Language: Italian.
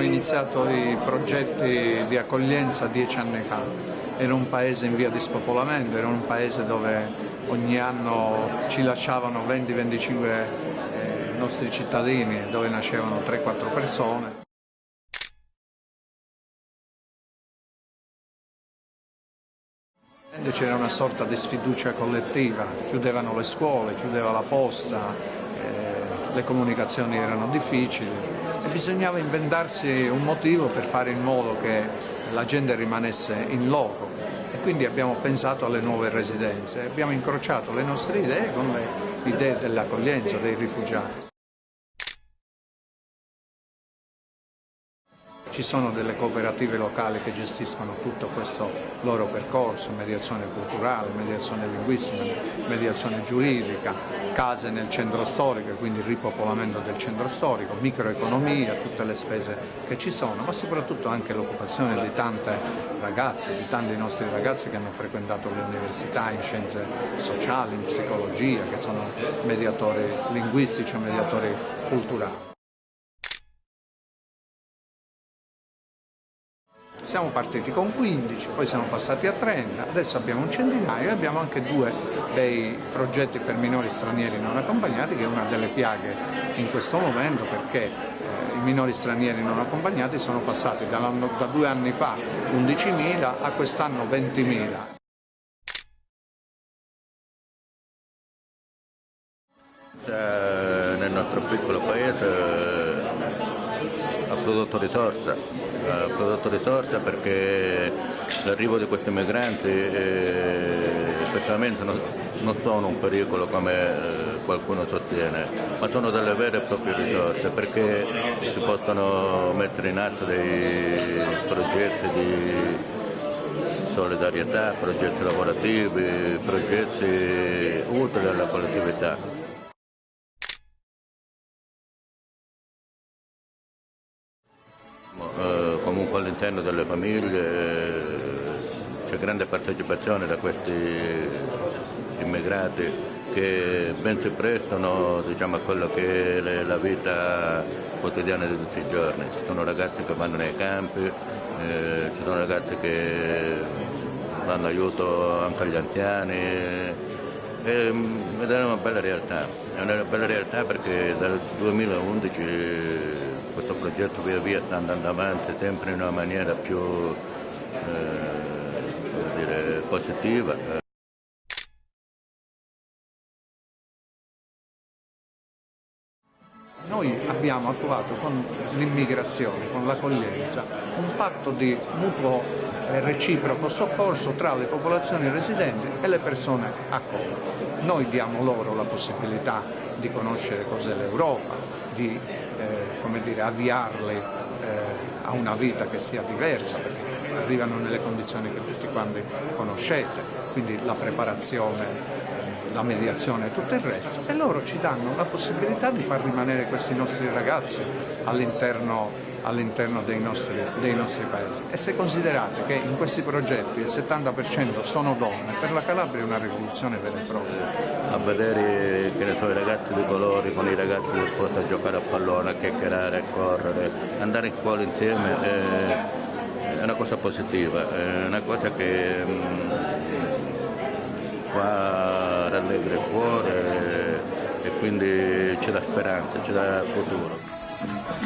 iniziato i progetti di accoglienza dieci anni fa. Era un paese in via di spopolamento, era un paese dove ogni anno ci lasciavano 20-25 eh, nostri cittadini, dove nascevano 3-4 persone. C'era una sorta di sfiducia collettiva, chiudevano le scuole, chiudeva la posta, eh, le comunicazioni erano difficili bisognava inventarsi un motivo per fare in modo che la gente rimanesse in loco e quindi abbiamo pensato alle nuove residenze, abbiamo incrociato le nostre idee con le idee dell'accoglienza dei rifugiati. Ci sono delle cooperative locali che gestiscono tutto questo loro percorso, mediazione culturale, mediazione linguistica, mediazione giuridica, case nel centro storico, quindi il ripopolamento del centro storico, microeconomia, tutte le spese che ci sono, ma soprattutto anche l'occupazione di tante ragazze, di tanti nostri ragazzi che hanno frequentato le università in scienze sociali, in psicologia, che sono mediatori linguistici mediatori culturali. Siamo partiti con 15, poi siamo passati a 30, adesso abbiamo un centinaio e abbiamo anche due dei progetti per minori stranieri non accompagnati che è una delle piaghe in questo momento perché eh, i minori stranieri non accompagnati sono passati da due anni fa 11.000 a quest'anno 20.000. Nel nostro piccolo paese prodotto risorsa, ha prodotto risorsa perché l'arrivo di questi migranti eh, effettivamente non, non, sono un pericolo come eh, qualcuno sostiene, ma sono delle vere e proprie risorse perché si possono mettere in atto dei progetti di solidarietà, progetti lavorativi, progetti utili alla collettività. Comunque all'interno delle famiglie eh, c'è grande partecipazione da questi immigrati che ben si prestano diciamo, a quello che è la vita quotidiana di tutti i giorni. Ci sono ragazzi che vanno nei campi, eh, ci sono ragazzi che danno aiuto anche agli anziani ed è una bella realtà, è una bella realtà perché dal 2011 questo progetto via via sta andando avanti sempre in una maniera più eh, dire, positiva. Noi abbiamo attuato con l'immigrazione, con l'accoglienza, un patto di mutuo e reciproco soccorso tra le popolazioni residenti e le persone accolte. Noi diamo loro la possibilità di conoscere cos'è l'Europa, di eh, dire, avviarli eh, a una vita che sia diversa, perché arrivano nelle condizioni che tutti quanti conoscete, quindi la preparazione, la mediazione e tutto il resto, e loro ci danno la possibilità di far rimanere questi nostri ragazzi all'interno all'interno dei, dei, nostri paesi e se considerate che in questi progetti il 70% sono donne, per la Calabria è una rivoluzione vera e propria. A vedere so, i ragazzi di colori con i ragazzi del sport a giocare a pallone, a chiacchierare, a correre, andare in scuola insieme è, è una cosa positiva, è una cosa che mh, mm, fa rallegra il cuore e quindi ci dà speranza, ci dà futuro.